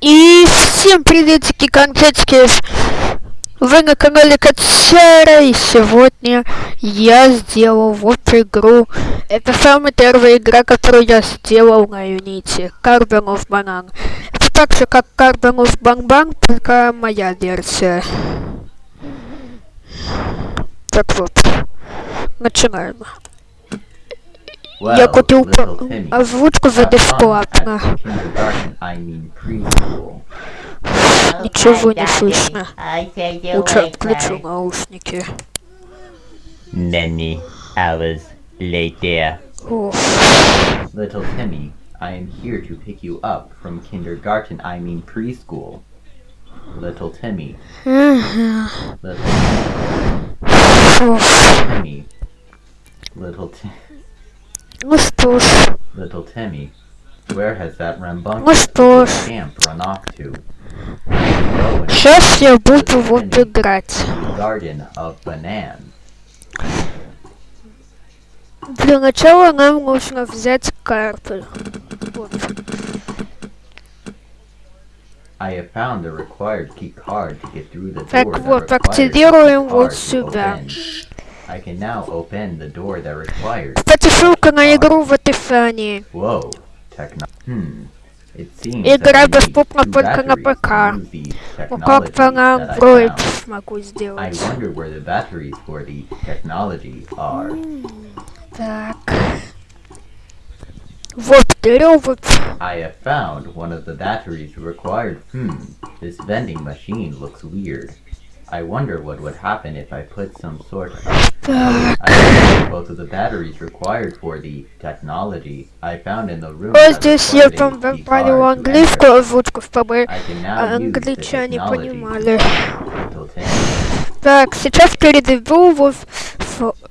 И всем приветики, конфетки! Вы на канале Кацера, и сегодня я сделал вот игру. Это самая первая игра, которую я сделал на Unity. Carbon of Banana. Это так же, как Carbon of Bang Bang, только моя версия. Так вот, начинаем. jako ty a wódkę wydespłapna. Ничего не слышно. Uczę wkluczył наушники. Many hours later. Little Timmy, I am here to pick you up from kindergarten, I mean preschool. Little Timmy. Little Timmy. Little Timmy. Little Timmy. Ну что ж, Little Timmy, where has that ну rambunctious что ж. run off to? Сейчас я буду вот играть. Для начала нам нужно взять карты. Вот. I have found the required key card to get through the door Так вот, активируем вот сюда. open. I can now open the door that requires. Кстати, ссылка на игру в описании. Whoa, techno. Hmm. It seems Игра that I need доступна two только на batteries to ПК. use these Ну как-то на technologies that I Android found. могу I сделать. wonder where the batteries for the technology are. Так. Вот, берем вот. I have found one of the batteries required. Hmm, this vending machine looks weird. I wonder what would happen if I put some sort of. Так. I found both of the batteries required for the technology I found in the room. Вот здесь я там добавил английскую озвучку, чтобы англичане понимали. Так, сейчас передаю вот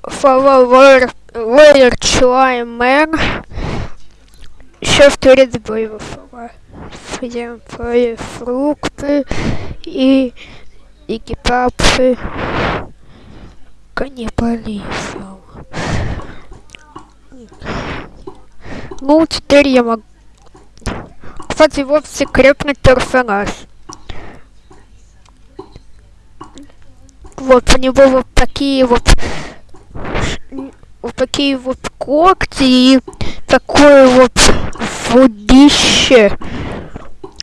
Flower Layer Climber. Сейчас передаю его Фрукты фрукты и экипапы каннибализм. Ну, теперь я могу... Кстати, вот секретный персонаж. Вот у него вот такие вот вот такие вот когти и такое вот водище.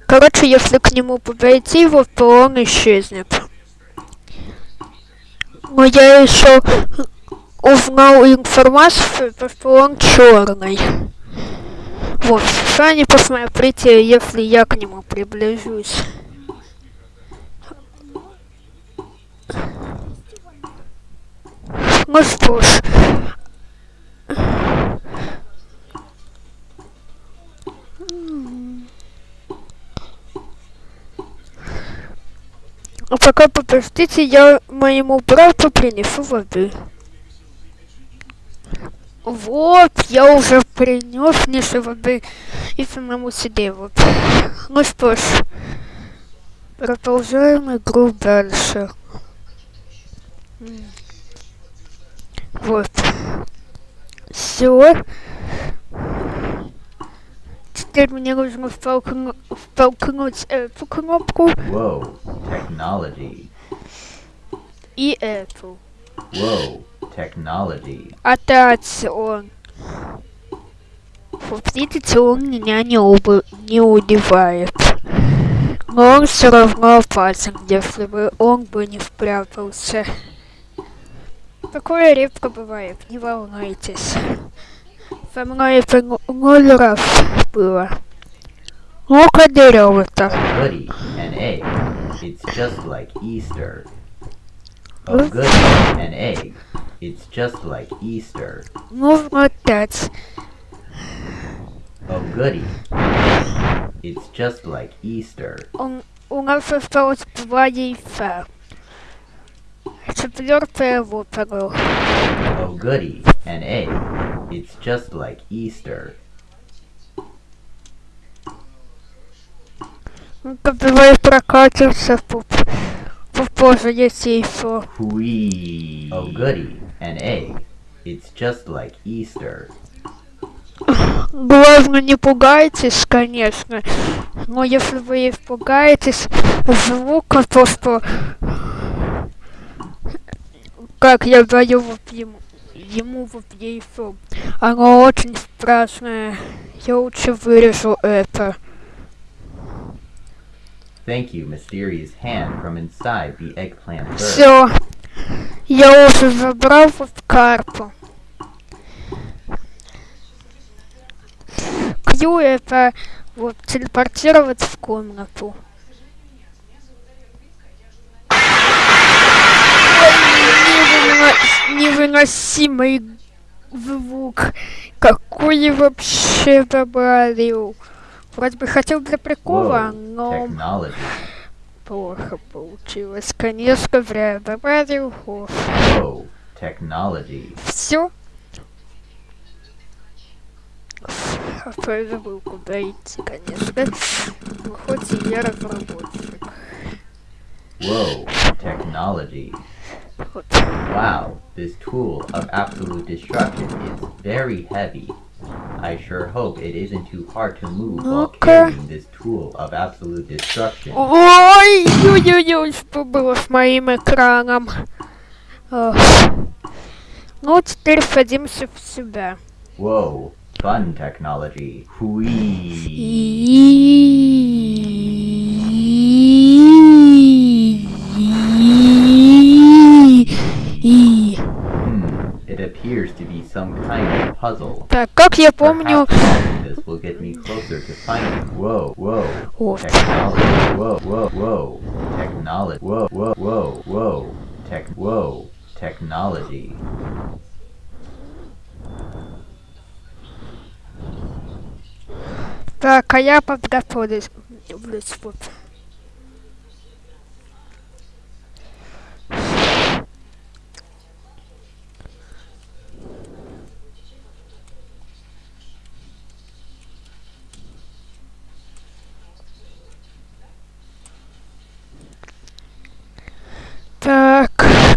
Короче, если к нему подойти, вот то он исчезнет. Но я еще узнал информацию, то, что он черный. Вот, сами посмотрите, если я к нему приближусь. Ну что ж. А пока подождите, я моему брату принесу воды. Вот, я уже принес Мише воды и самому себе вот. Ну что ж, продолжаем игру дальше. Вот. Все. Теперь мне нужно втолкну- втолкнуть эту кнопку Whoa, technology. и эту. Whoa, technology. Опять он. Видите, он меня не, убы- не убивает. Но он все равно опасен, если бы он бы не спрятался. Такое редко бывает, не волнуйтесь. Со мной это ноль раз было. Ну-ка, берем It's just like Easter. A Huh? goody, an egg. It's just like Easter. Нужно опять. Oh goody. It's just like Easter. Он, у нас осталось два яйца. Четвертое выпало. Oh goody, an egg. It's just like Easter. Давай прокатимся. Попозже, если еще. Whee! Oh goody, an egg. It's just like Easter. Главное, не пугайтесь, конечно. Но если вы испугаетесь звука, то что... Как я даю вот ему, ему вот яйцо. Оно очень страшное. Я лучше вырежу это. Thank you, mysterious hand from inside the eggplant bird. Все. Я уже забрал вот карту. Q это вот телепортировать в комнату. Невыносимый звук. Какой вообще добавил. Вроде бы хотел для прикола, но плохо получилось. Конечно, зря добавил. Technology. Все. Забыл, куда идти, конечно. Ну, хоть и я разработчик. Whoa, technology. Wow, this tool of absolute destruction is very heavy. I sure hope it isn't too hard to move while Ну-ка. carrying this tool of absolute destruction. Ой, ой-ой-ой, что было с моим экраном? Ох. Ну, теперь садимся в себя. Whoa, fun technology. Whee! appears to be some kind of puzzle. Так, как я помню... Perhaps solving this will get me closer to finding. Whoa, whoa, Вот. technology. Whoa, whoa, whoa, technology. Whoa, whoa, whoa, whoa, tech. Whoa, technology. Так, а я подготовлюсь.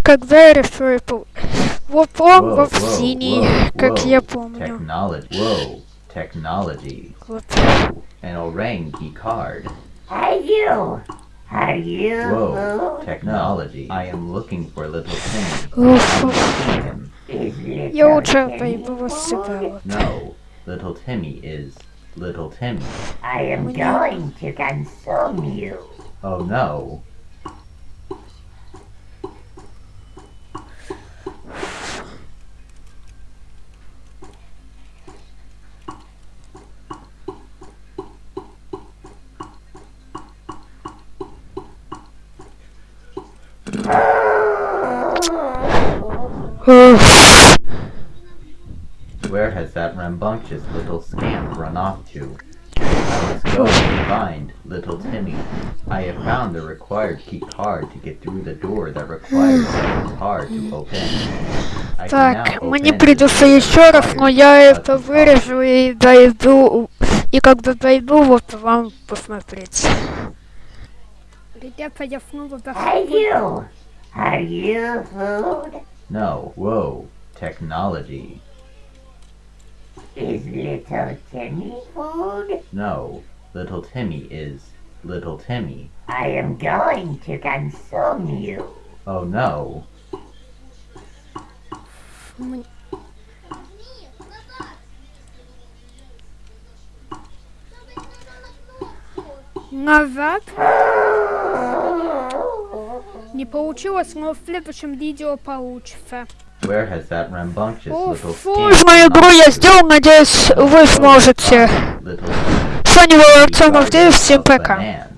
когда я рисую пол... Вот он Whoa, вот whoa, синий, whoa, как whoa, я помню. Technology. Whoa, technology. Вот. An orangi card. Are you? Are you? Whoa, technology. I am looking for little Timmy. Уф, I уф. see him. Is little Я лучше Timmy пойду вот сюда food? вот. No, little Timmy is little Timmy. I am going to consume you. Oh no. Where has that rambunctious little scamp run off to? I must go and find little Timmy. I have found the required key card to get through the door that requires the key card to open. I can Так, now мне open придется this еще раз, но я required это key card. вырежу и дойду. И когда дойду, вот вам посмотреть. Ребята, я снова Are захожу. you? Are you food? No, whoa, technology. Is little Timmy food? No, little Timmy is little Timmy. I am going to consume you. Oh no. Oh Navap. Не получилось, но в следующем видео получится. О, little сложную игру я сделал, надеюсь, вы сможете. С вами был Артем Авдеев, всем пока.